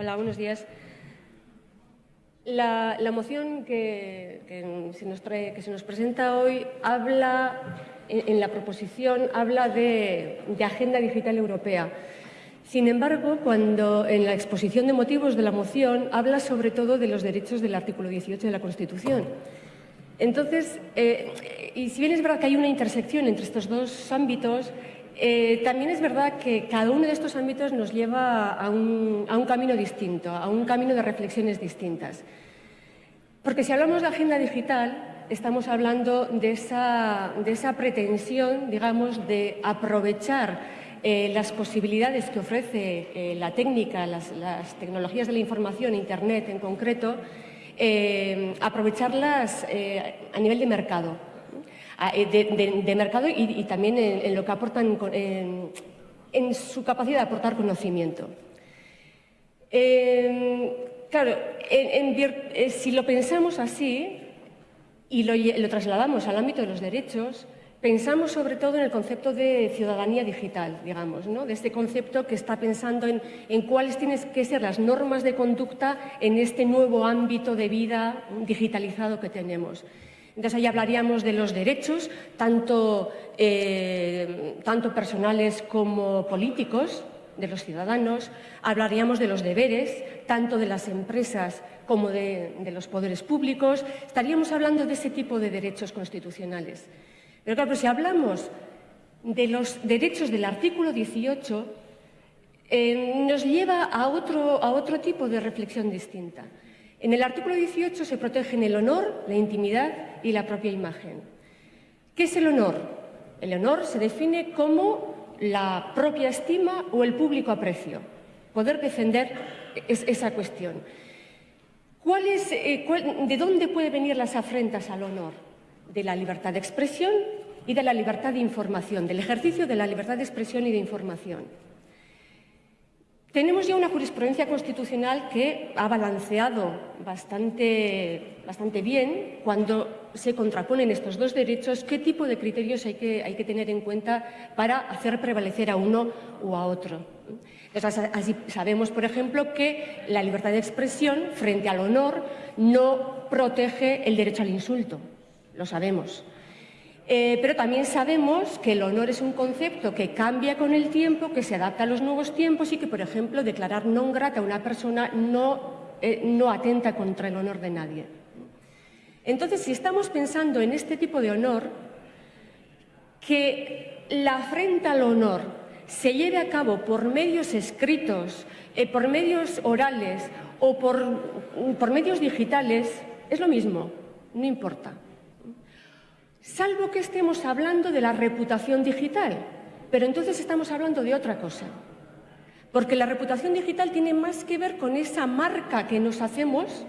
Hola, buenos días. La, moción que, se nos trae, que se nos presenta hoy habla, en, la proposición, habla de, Agenda Digital Europea. Sin embargo, cuando en la exposición de motivos de la moción habla sobre todo de los derechos del artículo 18 de la Constitución. Entonces, eh, y si bien es verdad que hay una intersección entre estos dos ámbitos, eh, también es verdad que cada uno de estos ámbitos nos lleva a un, camino distinto, a un camino de reflexiones distintas. Porque si hablamos de agenda digital, estamos hablando de esa, pretensión, digamos, de aprovechar eh, las posibilidades que ofrece eh, la técnica, las, tecnologías de la información, Internet en concreto, aprovecharlas a nivel de mercado. Eh, de, mercado y, también en, lo que aportan en, su capacidad de aportar conocimiento. Em, claro, eh, si lo pensamos así y lo, trasladamos al ámbito de los derechos, pensamos sobre todo en el concepto de ciudadanía digital, digamos, ¿no? de este concepto que está pensando en, en, cuáles tienen que ser las normas de conducta en este nuevo ámbito de vida digitalizado que tenemos. Entonces ahí hablaríamos de los derechos, tanto, eh, tanto personales como políticos, de los ciudadanos, hablaríamos de los deberes, tanto de las empresas como de, los poderes públicos, estaríamos hablando de ese tipo de derechos constitucionales. Pero claro, si hablamos de los derechos del artículo 18, eh, nos lleva a otro, a otro tipo de reflexión distinta. En el artículo 18 se protegen el honor, la intimidad y la propia imagen. ¿Qué es el honor? El honor se define como la propia estima o el público aprecio. Poder defender esa cuestión. Eh, ¿De dónde pueden venir las afrentas al honor? De la libertad de expresión y de la libertad de información, del ejercicio de la libertad de expresión y de información. Tenemos ya una jurisprudencia constitucional que ha balanceado bastante, bastante bien cuando se contraponen estos dos derechos, qué tipo de criterios hay que, hay que tener en cuenta para hacer prevalecer a uno o a otro. así sabemos, por ejemplo, que la libertad de expresión frente al honor no protege el derecho al insulto. Lo sabemos. Eh, pero también sabemos que el honor es un concepto que cambia con el tiempo, que se adapta a los nuevos tiempos y que, por ejemplo, declarar non grata a una persona no, eh, atenta contra el honor de nadie. Entonces, si estamos pensando en este tipo de honor, que la afrenta al honor se lleve a cabo por medios escritos, eh, por medios orales o por medios digitales, es lo mismo, no importa salvo que estemos hablando de la reputación digital, pero entonces estamos hablando de otra cosa. Porque la reputación digital tiene más que ver con esa marca que nos hacemos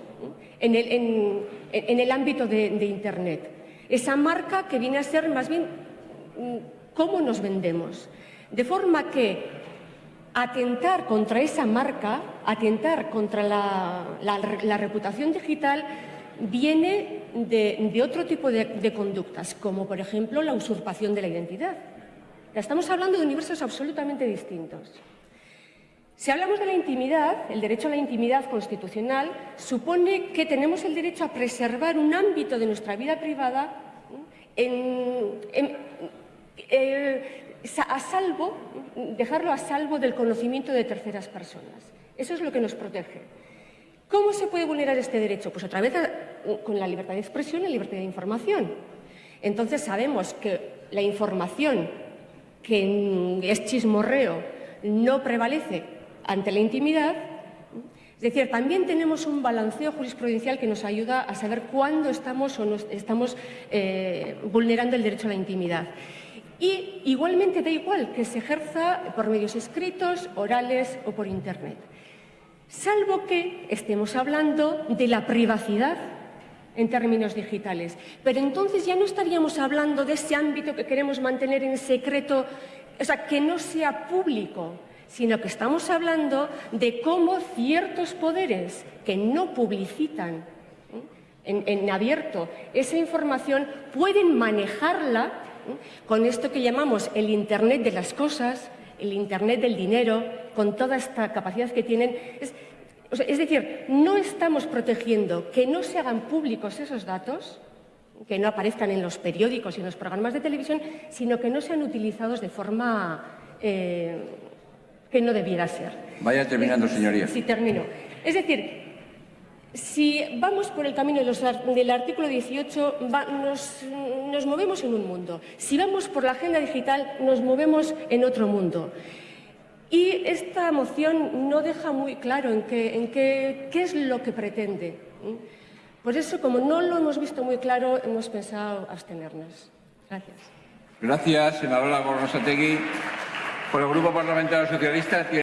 en el, ámbito de, de, Internet. Esa marca que viene a ser más bien mm, cómo nos vendemos. De forma que atentar contra esa marca, atentar contra la reputación digital, viene de, otro tipo de, conductas, como por ejemplo la usurpación de la identidad. Estamos hablando de universos absolutamente distintos. Si hablamos de la intimidad, el derecho a la intimidad constitucional supone que tenemos el derecho a preservar un ámbito de nuestra vida privada eh, a salvo, dejarlo a salvo del conocimiento de terceras personas. Eso es lo que nos protege. ¿Cómo se puede vulnerar este derecho? Pues otra vez con la libertad de expresión y la libertad de información. Entonces sabemos que la información que es chismorreo no prevalece ante la intimidad. Es decir, también tenemos un balanceo jurisprudencial que nos ayuda a saber cuándo estamos o no estamos eh, vulnerando el derecho a la intimidad. Y igualmente da igual que se ejerza por medios escritos, orales o por Internet salvo que estemos hablando de la privacidad en términos digitales. Pero entonces ya no estaríamos hablando de ese ámbito que queremos mantener en secreto, o sea, que no sea público, sino que estamos hablando de cómo ciertos poderes que no publicitan ¿eh? en, abierto esa información pueden manejarla ¿eh? con esto que llamamos el Internet de las cosas, el Internet del dinero, con toda esta capacidad que tienen. o sea, es decir, no estamos protegiendo que no se hagan públicos esos datos, que no aparezcan en los periódicos y en los programas de televisión, sino que no sean utilizados de forma eh, que no debiera ser. Vaya terminando, señoría. Sí, termino. Es decir, si vamos por el camino del artículo 18, va, nos, movemos en un mundo. Si vamos por la agenda digital, nos movemos en otro mundo. Y esta moción no deja muy claro en qué, es lo que pretende. Por eso, como no lo hemos visto muy claro, hemos pensado abstenernos. Gracias. Gracias, senadora Gorrosategui. Por el Grupo Parlamentario Socialista.